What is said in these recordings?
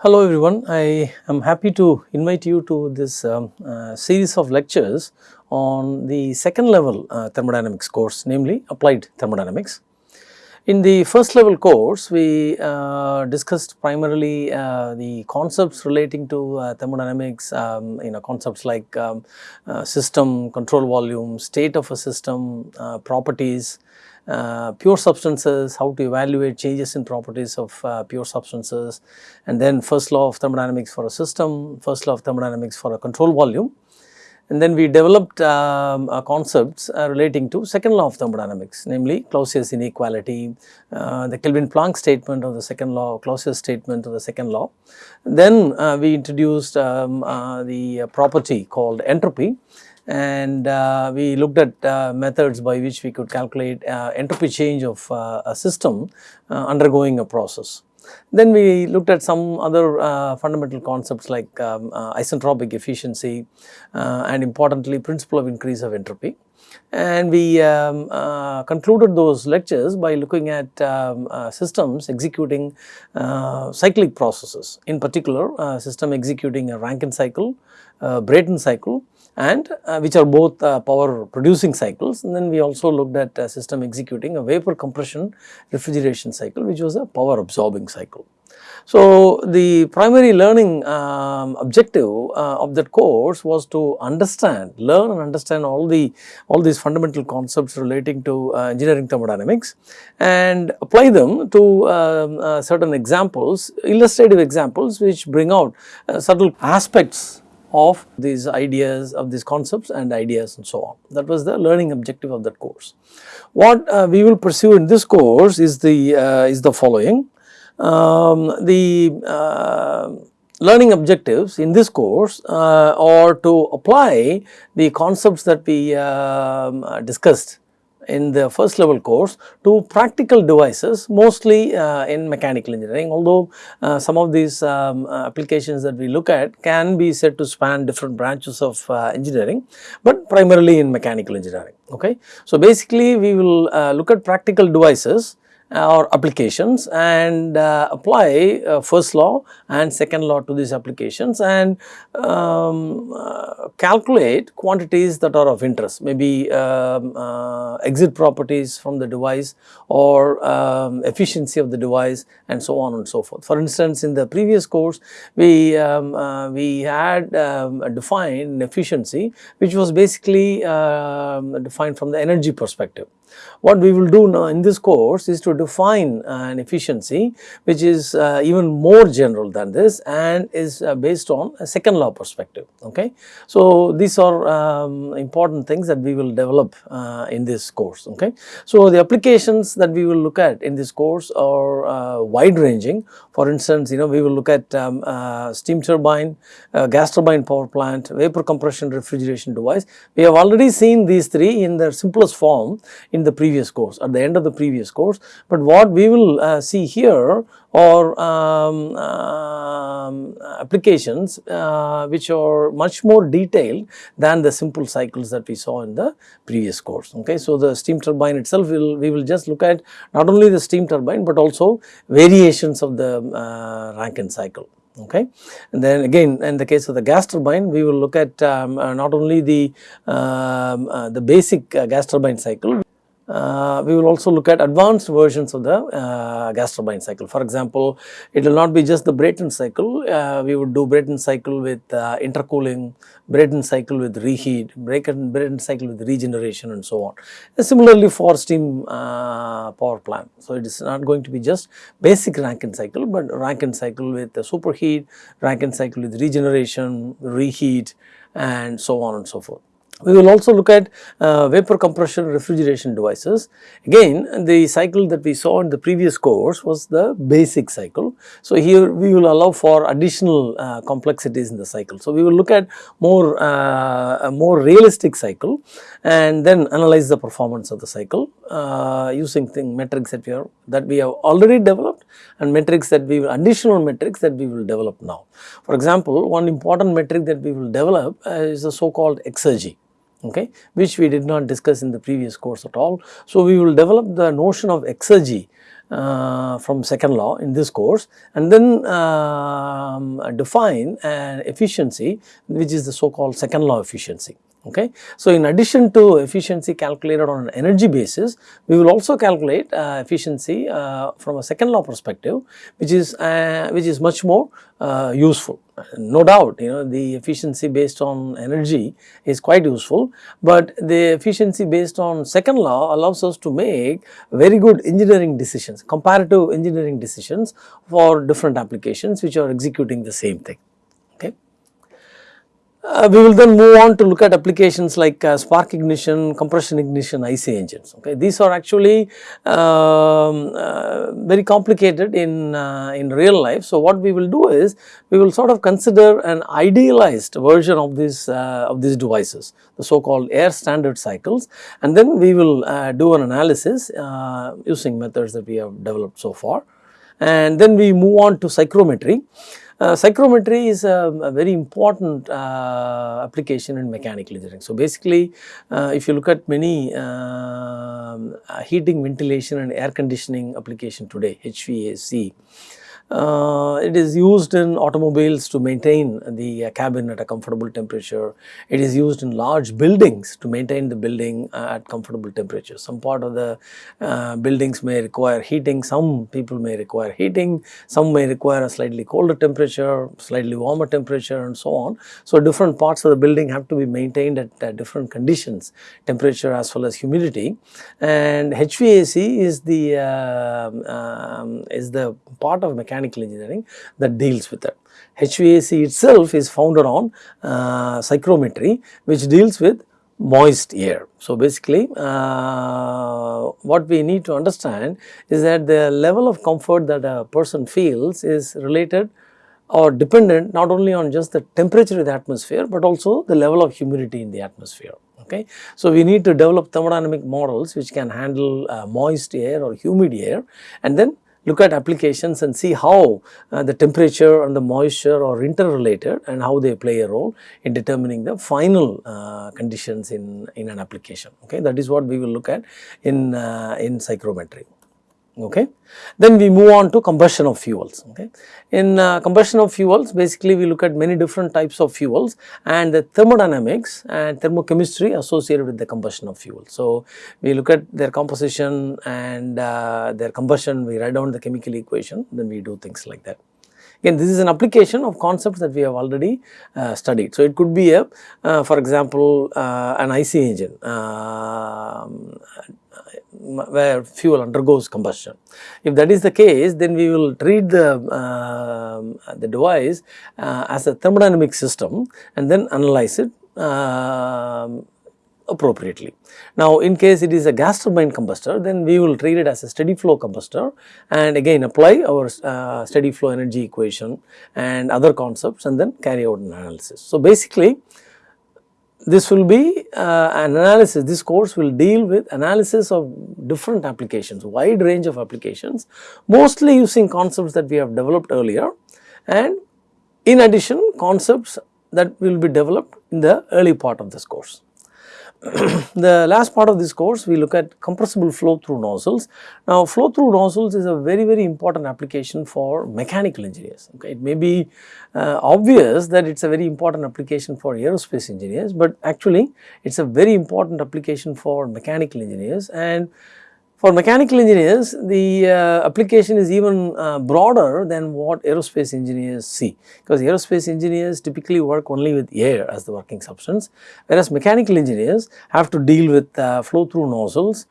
Hello everyone, I am happy to invite you to this um, uh, series of lectures on the second level uh, thermodynamics course namely applied thermodynamics. In the first level course we uh, discussed primarily uh, the concepts relating to uh, thermodynamics um, you know concepts like um, uh, system, control volume, state of a system, properties, uh, pure substances, how to evaluate changes in properties of uh, pure substances and then first law of thermodynamics for a system, first law of thermodynamics for a control volume. And then we developed um, uh, concepts uh, relating to second law of thermodynamics namely Clausius inequality, uh, the Kelvin-Planck statement of the second law, Clausius statement of the second law. Then we introduced um, the property called entropy and uh, we looked at uh, methods by which we could calculate uh, entropy change of uh, a system uh, undergoing a process. Then we looked at some other uh, fundamental concepts like um, isentropic efficiency and importantly principle of increase of entropy. And we um, concluded those lectures by looking at um, systems executing cyclic processes in particular system executing a Rankine cycle, Brayton cycle and uh, which are both uh, power producing cycles and then we also looked at a system executing a vapor compression refrigeration cycle which was a power absorbing cycle. So, the primary learning um, objective uh, of that course was to understand, learn and understand all the all these fundamental concepts relating to uh, engineering thermodynamics and apply them to um, uh, certain examples, illustrative examples which bring out uh, subtle aspects of these ideas of these concepts and ideas and so on. That was the learning objective of that course. What uh, we will pursue in this course is the uh, is the following. Um, the uh, learning objectives in this course uh, are to apply the concepts that we um, discussed in the first level course to practical devices mostly uh, in mechanical engineering although uh, some of these um, uh, applications that we look at can be said to span different branches of uh, engineering but primarily in mechanical engineering okay. So basically we will uh, look at practical devices or applications and uh, apply uh, first law and second law to these applications and um, uh, calculate quantities that are of interest maybe um, uh, exit properties from the device or um, efficiency of the device and so on and so forth. For instance, in the previous course we, um, uh, we had um, defined efficiency which was basically um, defined from the energy perspective. What we will do now in this course is to define an efficiency which is uh, even more general than this and is uh, based on a second law perspective. Okay. So, these are um, important things that we will develop uh, in this course. Okay. So, the applications that we will look at in this course are uh, wide ranging. For instance, you know we will look at um, uh, steam turbine, uh, gas turbine power plant, vapor compression refrigeration device. We have already seen these three in their simplest form in the previous course at the end of the previous course. But what we will uh, see here are um, um, applications uh, which are much more detailed than the simple cycles that we saw in the previous course. Okay. So, the steam turbine itself will we will just look at not only the steam turbine, but also variations of the uh, Rankine cycle okay. And then again in the case of the gas turbine we will look at um, uh, not only the, um, uh, the basic uh, gas turbine cycle uh, we will also look at advanced versions of the uh, gas turbine cycle. For example, it will not be just the Brayton cycle, uh, we would do Brayton cycle with uh, intercooling, Brayton cycle with reheat, Brayton, Brayton cycle with regeneration and so on. And similarly for steam uh, power plant. So, it is not going to be just basic Rankine cycle, but Rankine cycle with superheat, Rankine cycle with regeneration, reheat and so on and so forth. We will also look at uh, vapor compression refrigeration devices. Again the cycle that we saw in the previous course was the basic cycle. So, here we will allow for additional uh, complexities in the cycle. So, we will look at more uh, a more realistic cycle and then analyze the performance of the cycle uh, using thing metrics that we are that we have already developed and metrics that we will additional metrics that we will develop now. For example, one important metric that we will develop uh, is the so called exergy okay, which we did not discuss in the previous course at all. So, we will develop the notion of exergy uh, from second law in this course and then um, define an efficiency which is the so called second law efficiency. Okay. So, in addition to efficiency calculated on an energy basis, we will also calculate uh, efficiency uh, from a second law perspective, which is uh, which is much more uh, useful. No doubt, you know the efficiency based on energy is quite useful, but the efficiency based on second law allows us to make very good engineering decisions, comparative engineering decisions for different applications which are executing the same thing. Uh, we will then move on to look at applications like uh, spark ignition, compression ignition, IC engines. Okay, these are actually um, uh, very complicated in uh, in real life. So what we will do is we will sort of consider an idealized version of these uh, of these devices, the so-called air standard cycles, and then we will uh, do an analysis using methods that we have developed so far, and then we move on to psychrometry. Uh, psychrometry is a, a very important uh, application in mechanical engineering. So, basically uh, if you look at many um, heating, ventilation and air conditioning application today HVAC, uh, it is used in automobiles to maintain the uh, cabin at a comfortable temperature. It is used in large buildings to maintain the building uh, at comfortable temperature. Some part of the uh, buildings may require heating, some people may require heating, some may require a slightly colder temperature, slightly warmer temperature and so on. So, different parts of the building have to be maintained at different conditions, temperature as well as humidity and HVAC is the um, um, is the part of mechanical mechanical engineering that deals with that. HVAC itself is founded on uh, psychrometry which deals with moist air. So, basically uh, what we need to understand is that the level of comfort that a person feels is related or dependent not only on just the temperature of the atmosphere, but also the level of humidity in the atmosphere. Okay. So, we need to develop thermodynamic models which can handle uh, moist air or humid air and then look at applications and see how uh, the temperature and the moisture are interrelated and how they play a role in determining the final uh, conditions in, in an application. Okay, That is what we will look at in, uh, in psychrometry okay. Then we move on to combustion of fuels, okay. In uh, combustion of fuels basically we look at many different types of fuels and the thermodynamics and thermochemistry associated with the combustion of fuel. So, we look at their composition and uh, their combustion, we write down the chemical equation, then we do things like that. Again this is an application of concepts that we have already uh, studied. So, it could be a uh, for example, uh, an IC engine um, where fuel undergoes combustion. If that is the case, then we will treat the, uh, the device uh, as a thermodynamic system and then analyze it uh, appropriately. Now, in case it is a gas turbine combustor, then we will treat it as a steady flow combustor and again apply our uh, steady flow energy equation and other concepts and then carry out an analysis. So, basically this will be uh, an analysis, this course will deal with analysis of different applications, wide range of applications, mostly using concepts that we have developed earlier and in addition concepts that will be developed in the early part of this course. the last part of this course we look at compressible flow through nozzles. Now flow through nozzles is a very very important application for mechanical engineers. Okay. It may be uh, obvious that it is a very important application for aerospace engineers, but actually it is a very important application for mechanical engineers and for mechanical engineers, the uh, application is even uh, broader than what aerospace engineers see. Because aerospace engineers typically work only with air as the working substance, whereas mechanical engineers have to deal with uh, flow through nozzles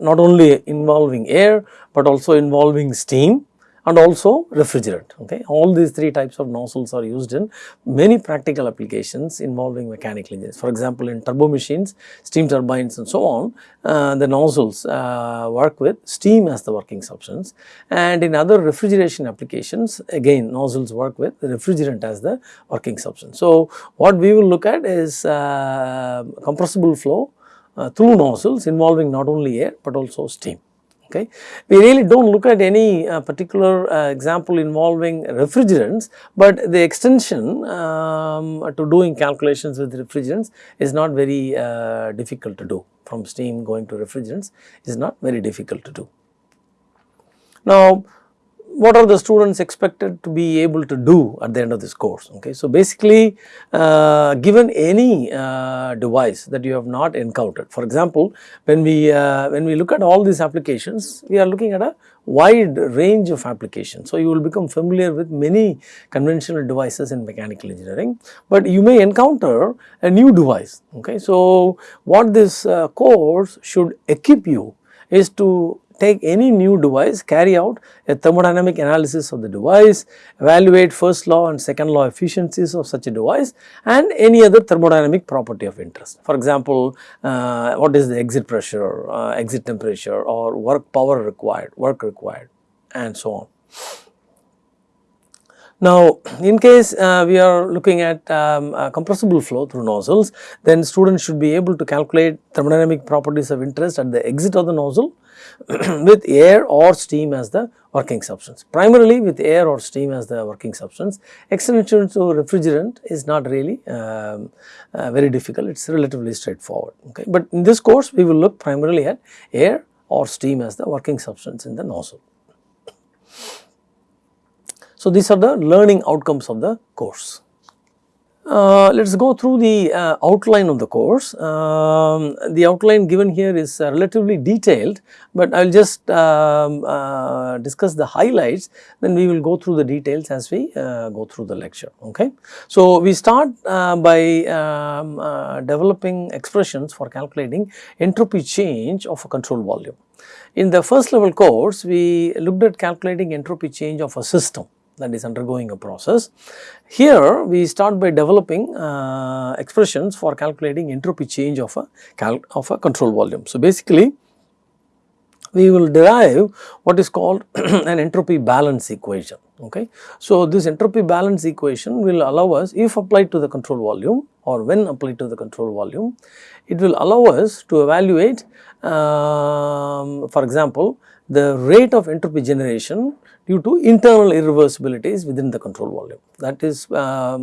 not only involving air, but also involving steam and also refrigerant. Okay. All these three types of nozzles are used in many practical applications involving mechanical engines. For example, in turbo machines, steam turbines and so on, uh, the nozzles uh, work with steam as the working substance and in other refrigeration applications again nozzles work with refrigerant as the working substance. So, what we will look at is uh, compressible flow uh, through nozzles involving not only air but also steam okay. We really do not look at any uh, particular uh, example involving refrigerants, but the extension um, to doing calculations with refrigerants is not very uh, difficult to do from steam going to refrigerants is not very difficult to do. Now, what are the students expected to be able to do at the end of this course okay? So basically uh, given any uh, device that you have not encountered for example when we uh, when we look at all these applications we are looking at a wide range of applications. So you will become familiar with many conventional devices in mechanical engineering but you may encounter a new device okay? So what this uh, course should equip you is to take any new device, carry out a thermodynamic analysis of the device, evaluate first law and second law efficiencies of such a device and any other thermodynamic property of interest. For example, uh, what is the exit pressure, uh, exit temperature or work power required, work required and so on. Now, in case uh, we are looking at um, compressible flow through nozzles, then students should be able to calculate thermodynamic properties of interest at the exit of the nozzle with air or steam as the working substance. Primarily with air or steam as the working substance, extension to refrigerant is not really um, uh, very difficult, it is relatively straightforward. Okay. But in this course, we will look primarily at air or steam as the working substance in the nozzle. So, these are the learning outcomes of the course. Uh, let us go through the uh, outline of the course. Um, the outline given here is uh, relatively detailed, but I will just um, uh, discuss the highlights then we will go through the details as we uh, go through the lecture. Okay. So, we start uh, by um, developing expressions for calculating entropy change of a control volume. In the first level course, we looked at calculating entropy change of a system that is undergoing a process. Here we start by developing uh, expressions for calculating entropy change of a of a control volume. So, basically we will derive what is called an entropy balance equation. Okay. So, this entropy balance equation will allow us if applied to the control volume or when applied to the control volume, it will allow us to evaluate um, for example, the rate of entropy generation due to internal irreversibilities within the control volume. That is um,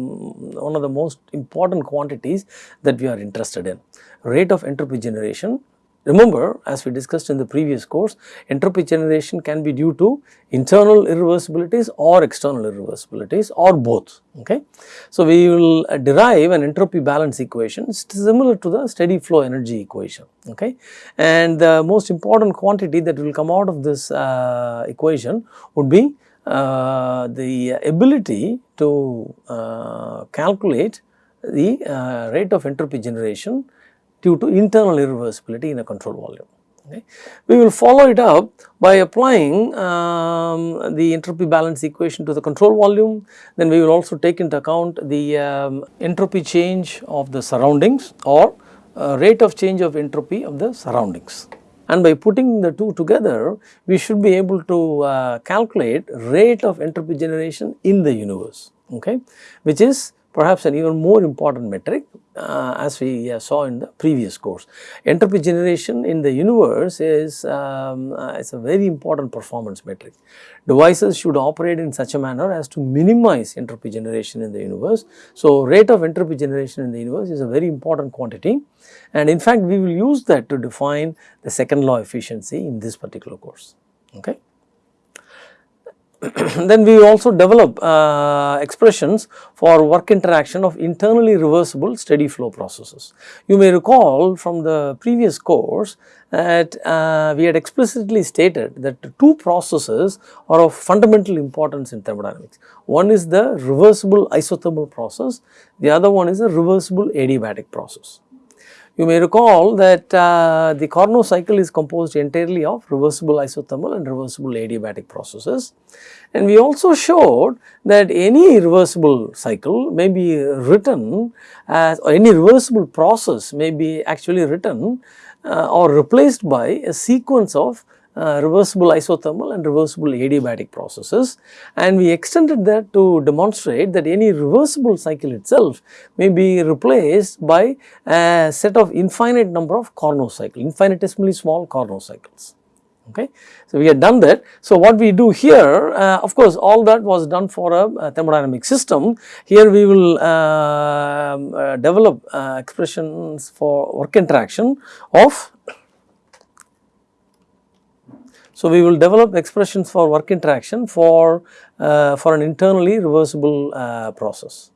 one of the most important quantities that we are interested in. Rate of entropy generation Remember as we discussed in the previous course, entropy generation can be due to internal irreversibilities or external irreversibilities or both. Okay. So, we will derive an entropy balance equation similar to the steady flow energy equation. Okay. And the most important quantity that will come out of this uh, equation would be uh, the ability to uh, calculate the uh, rate of entropy generation due to internal irreversibility in a control volume. Okay. We will follow it up by applying um, the entropy balance equation to the control volume. Then we will also take into account the um, entropy change of the surroundings or uh, rate of change of entropy of the surroundings. And by putting the two together, we should be able to uh, calculate rate of entropy generation in the universe, okay, which is perhaps an even more important metric uh, as we uh, saw in the previous course. Entropy generation in the universe is, um, uh, is a very important performance metric. Devices should operate in such a manner as to minimize entropy generation in the universe. So, rate of entropy generation in the universe is a very important quantity and in fact, we will use that to define the second law efficiency in this particular course. Okay. then we also develop uh, expressions for work interaction of internally reversible steady flow processes. You may recall from the previous course that uh, we had explicitly stated that two processes are of fundamental importance in thermodynamics. One is the reversible isothermal process, the other one is a reversible adiabatic process. You may recall that uh, the Carnot cycle is composed entirely of reversible isothermal and reversible adiabatic processes. And we also showed that any reversible cycle may be written as or any reversible process may be actually written uh, or replaced by a sequence of uh, reversible isothermal and reversible adiabatic processes and we extended that to demonstrate that any reversible cycle itself may be replaced by a set of infinite number of Carnot cycles, infinitesimally small Carnot cycles. Okay. So, we had done that. So, what we do here uh, of course, all that was done for a, a thermodynamic system. Here we will uh, uh, develop uh, expressions for work interaction of So, we will develop expressions for work interaction for, uh, for an internally reversible uh, process.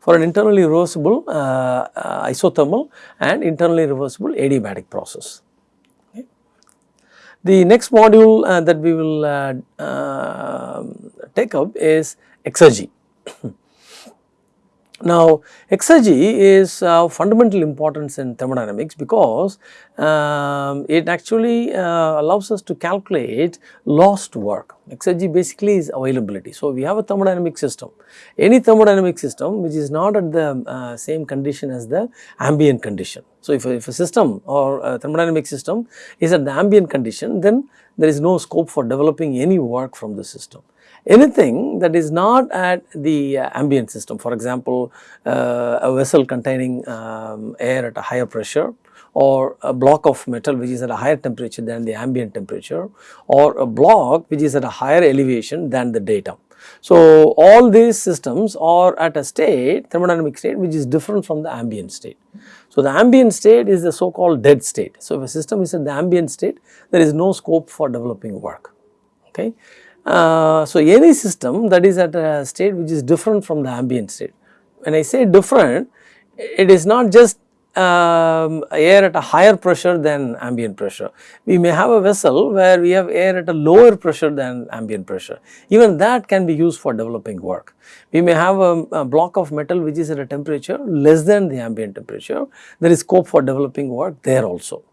For an internally reversible uh, uh, isothermal and internally reversible adiabatic process. The next module uh, that we will um, take up is exergy. Now, exergy is of fundamental importance in thermodynamics because um, it actually uh, allows us to calculate lost work. Exergy basically is availability. So, we have a thermodynamic system. Any thermodynamic system which is not at the uh, same condition as the ambient condition. So, if a, if a system or a thermodynamic system is at the ambient condition then there is no scope for developing any work from the system anything that is not at the uh, ambient system for example uh, a vessel containing um, air at a higher pressure or a block of metal which is at a higher temperature than the ambient temperature or a block which is at a higher elevation than the datum. So, all these systems are at a state thermodynamic state which is different from the ambient state. So, the ambient state is the so called dead state. So, if a system is at the ambient state there is no scope for developing work. Okay. Uh, so, any system that is at a state which is different from the ambient state. When I say different, it is not just um, air at a higher pressure than ambient pressure. We may have a vessel where we have air at a lower pressure than ambient pressure. Even that can be used for developing work. We may have a, a block of metal which is at a temperature less than the ambient temperature. There is scope for developing work there also.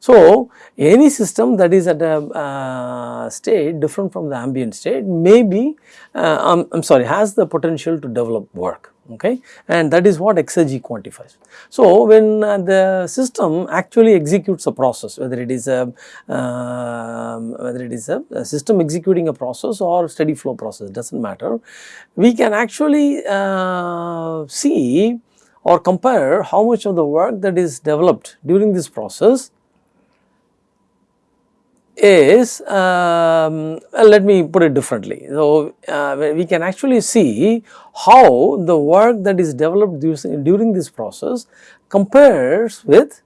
So, any system that is at a uh, state different from the ambient state may be, uh, I am sorry, has the potential to develop work okay and that is what exergy quantifies. So, when uh, the system actually executes a process whether it is a uh, whether it is a, a, system executing a process or steady flow process does not matter, we can actually uh, see or compare how much of the work that is developed during this process is um, let me put it differently. So, uh, we can actually see how the work that is developed during this process compares with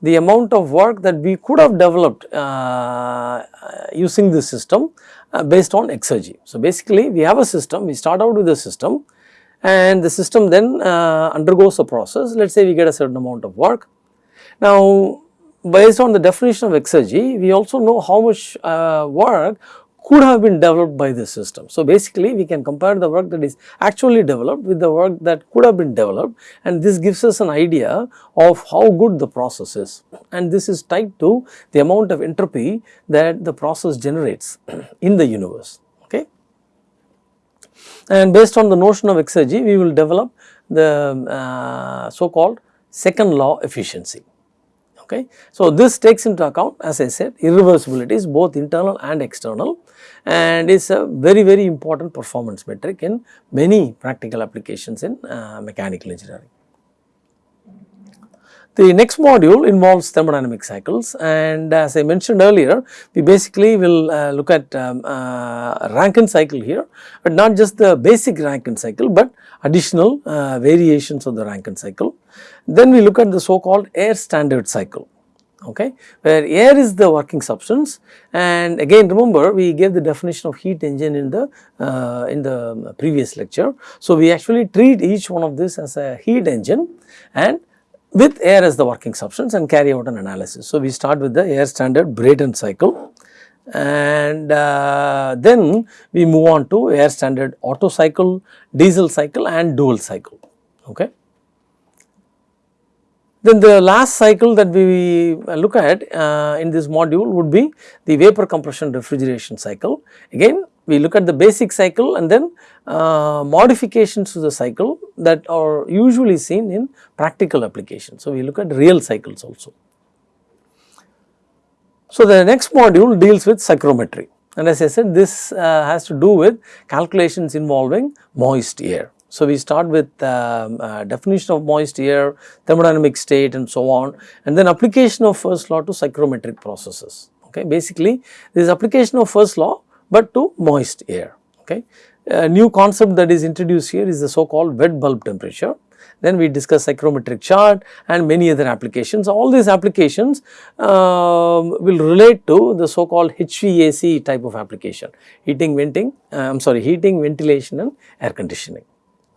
the amount of work that we could have developed uh, using this system uh, based on exergy. So, basically we have a system, we start out with a system and the system then uh, undergoes a process, let us say we get a certain amount of work. Now, based on the definition of exergy, we also know how much uh, work could have been developed by the system. So, basically we can compare the work that is actually developed with the work that could have been developed and this gives us an idea of how good the process is and this is tied to the amount of entropy that the process generates in the universe. Okay. And based on the notion of exergy, we will develop the uh, so called second law efficiency. Okay. So, this takes into account as I said irreversibilities both internal and external and is a very very important performance metric in many practical applications in uh, mechanical engineering. The next module involves thermodynamic cycles and as I mentioned earlier, we basically will uh, look at um, uh, Rankine cycle here, but not just the basic Rankine cycle, but additional uh, variations of the Rankine cycle. Then we look at the so called air standard cycle okay, where air is the working substance and again remember we gave the definition of heat engine in the uh, in the previous lecture. So, we actually treat each one of this as a heat engine and with air as the working substance and carry out an analysis. So, we start with the air standard Brayton cycle and uh, then we move on to air standard Otto cycle, diesel cycle and dual cycle. Okay. Then the last cycle that we look at uh, in this module would be the vapor compression refrigeration cycle. Again we look at the basic cycle and then uh, modifications to the cycle that are usually seen in practical applications. So, we look at real cycles also. So, the next module deals with psychrometry and as I said this uh, has to do with calculations involving moist air. So, we start with um, uh, definition of moist air, thermodynamic state and so on and then application of first law to psychrometric processes. Okay. Basically, this application of first law, but to moist air. Okay. A new concept that is introduced here is the so called wet bulb temperature. then we discuss psychrometric chart and many other applications. All these applications um, will relate to the so called HVAC type of application, heating, venting, uh, I am sorry heating, ventilation and air conditioning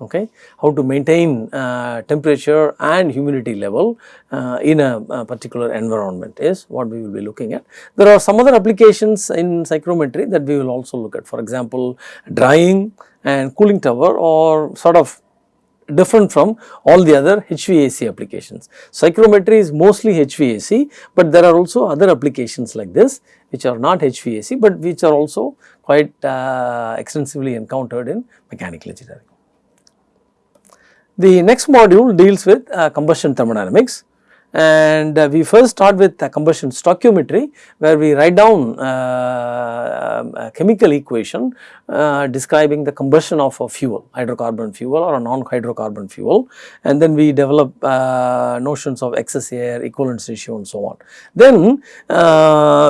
okay, how to maintain uh, temperature and humidity level uh, in a, a, particular environment is what we will be looking at. There are some other applications in psychrometry that we will also look at for example, drying and cooling tower or sort of different from all the other HVAC applications. Psychrometry is mostly HVAC, but there are also other applications like this which are not HVAC, but which are also quite uh, extensively encountered in mechanical engineering. The next module deals with uh, combustion thermodynamics and uh, we first start with uh, combustion stoichiometry where we write down uh, a chemical equation describing the combustion of a fuel hydrocarbon fuel or a non-hydrocarbon fuel and then we develop notions of excess air equivalence ratio and so on. Then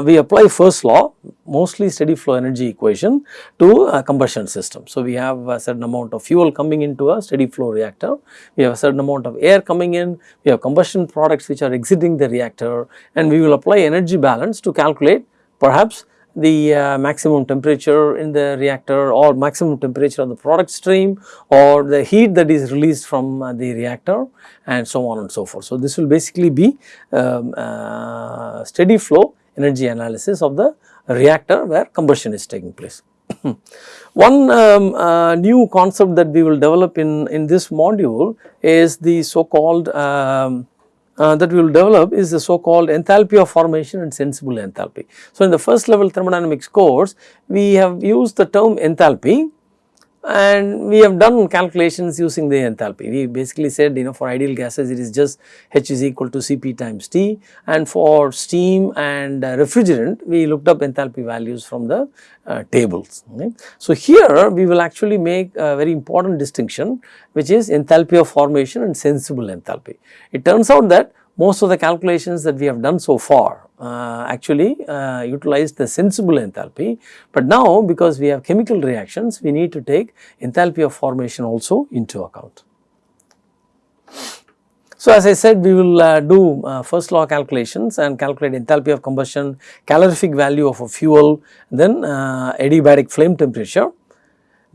we apply first law mostly steady flow energy equation to a combustion system. So, we have a certain amount of fuel coming into a steady flow reactor, we have a certain amount of air coming in, we have combustion products which are exiting the reactor and we will apply energy balance to calculate perhaps the uh, maximum temperature in the reactor or maximum temperature of the product stream or the heat that is released from uh, the reactor and so on and so forth. So, this will basically be um, uh, steady flow energy analysis of the reactor where combustion is taking place. One um, uh, new concept that we will develop in, in this module is the so called um, uh, that we will develop is the so called enthalpy of formation and sensible enthalpy. So, in the first level thermodynamics course we have used the term enthalpy and we have done calculations using the enthalpy. We basically said you know for ideal gases it is just H is equal to Cp times T and for steam and uh, refrigerant we looked up enthalpy values from the uh, tables. Okay. So, here we will actually make a very important distinction which is enthalpy of formation and sensible enthalpy. It turns out that most of the calculations that we have done so far uh, actually uh, utilize the sensible enthalpy, but now because we have chemical reactions we need to take enthalpy of formation also into account. So, as I said we will uh, do uh, first law calculations and calculate enthalpy of combustion, calorific value of a fuel, then uh, adiabatic flame temperature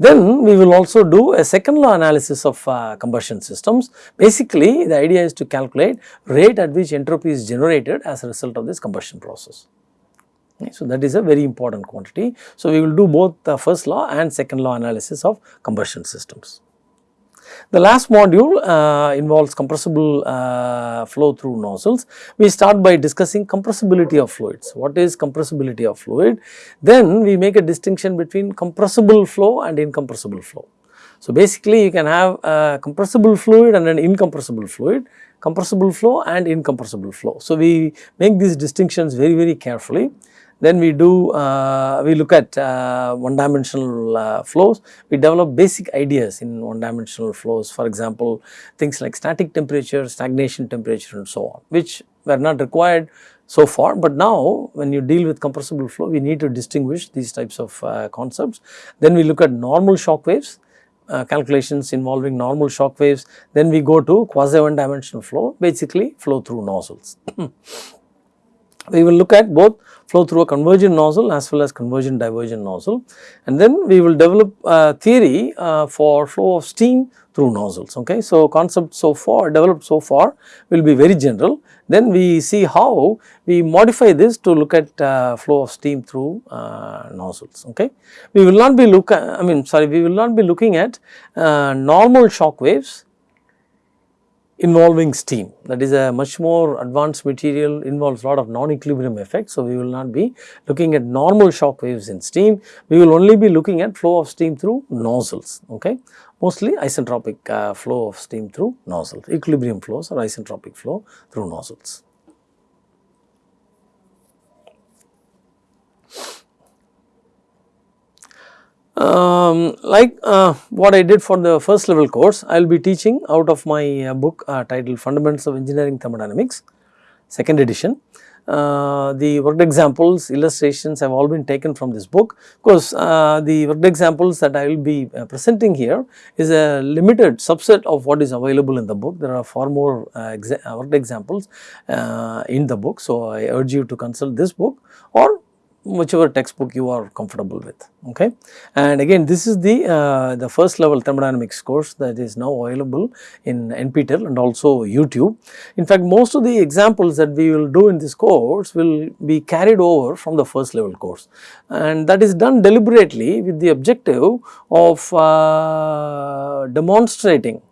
then we will also do a second law analysis of uh, combustion systems. Basically the idea is to calculate rate at which entropy is generated as a result of this combustion process. Okay, so that is a very important quantity. So we will do both the first law and second law analysis of combustion systems. The last module uh, involves compressible uh, flow through nozzles. We start by discussing compressibility of fluids. What is compressibility of fluid? Then we make a distinction between compressible flow and incompressible flow. So, basically you can have a compressible fluid and an incompressible fluid, compressible flow and incompressible flow. So, we make these distinctions very very carefully then we do, uh, we look at uh, one dimensional uh, flows. We develop basic ideas in one dimensional flows. For example, things like static temperature, stagnation temperature and so on, which were not required so far. But now when you deal with compressible flow, we need to distinguish these types of uh, concepts. Then we look at normal shock waves. Uh, calculations involving normal shock waves, then we go to quasi one dimensional flow, basically flow through nozzles. we will look at both flow through a convergent nozzle as well as convergent divergent nozzle and then we will develop a theory uh, for flow of steam through nozzles okay. So, concept so far developed so far will be very general then we see how we modify this to look at uh, flow of steam through uh, nozzles okay. We will not be look I mean sorry we will not be looking at uh, normal shock waves involving steam that is a much more advanced material involves lot of non-equilibrium effects. So, we will not be looking at normal shock waves in steam, we will only be looking at flow of steam through nozzles okay mostly isentropic uh, flow of steam through nozzles equilibrium flows or isentropic flow through nozzles. Um, like uh, what I did for the first level course, I will be teaching out of my uh, book uh, titled Fundamentals of Engineering Thermodynamics, second edition. uh, the worked examples, illustrations have all been taken from this book. Of course, uh, the worked examples that I will be uh, presenting here is a limited subset of what is available in the book. There are far more exa worked examples in the book. So, I urge you to consult this book or whichever textbook you are comfortable with okay? And again this is the uh, the first level thermodynamics course that is now available in nptel and also youtube. In fact most of the examples that we will do in this course will be carried over from the first level course. And that is done deliberately with the objective of uh, demonstrating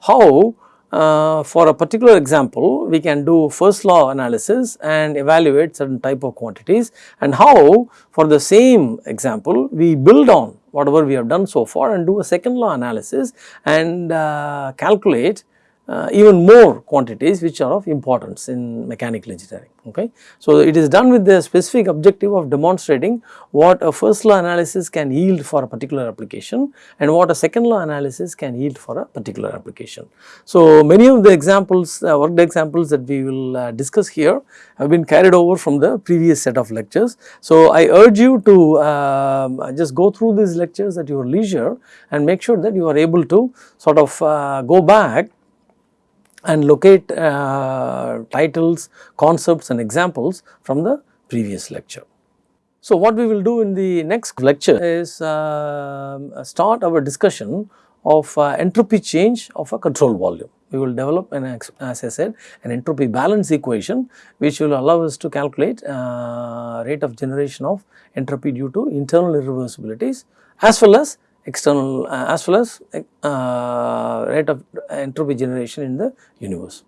how uh, for a particular example, we can do first law analysis and evaluate certain type of quantities and how for the same example, we build on whatever we have done so far and do a second law analysis and uh, calculate uh, even more quantities which are of importance in mechanical engineering. Okay. So, it is done with the specific objective of demonstrating what a first law analysis can yield for a particular application and what a second law analysis can yield for a particular application. So, many of the examples uh, worked examples that we will uh, discuss here have been carried over from the previous set of lectures. So, I urge you to um, just go through these lectures at your leisure and make sure that you are able to sort of uh, go back and locate uh, titles, concepts and examples from the previous lecture. So, what we will do in the next lecture is uh, start our discussion of uh, entropy change of a control volume. We will develop an as I said an entropy balance equation which will allow us to calculate uh, rate of generation of entropy due to internal irreversibilities as well as external uh, as well as uh, rate of entropy generation in the universe.